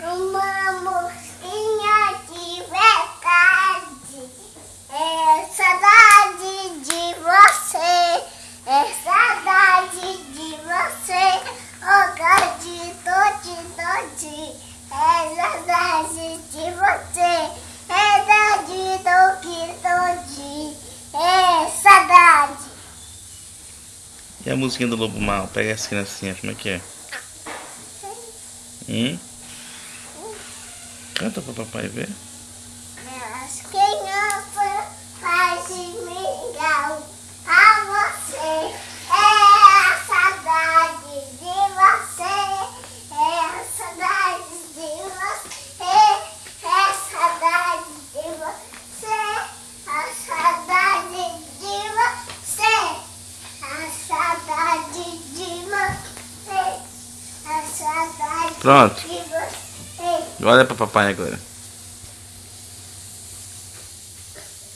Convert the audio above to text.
Uma mosquinha de verdade. É saudade de você. É saudade de você. Oh, God, tote, tote. É saudade de você. É saudade do que tote. É saudade. E a musiquinha do Lobo Mal? Pega as criancinhas, como é que é? Hum? Canta pra papai ver. As crianças fazem mingau a você. É a saudade de você. É a saudade de você. É a saudade de você. A saudade de você. A saudade de você. A saudade Pronto. Olha pra papai agora.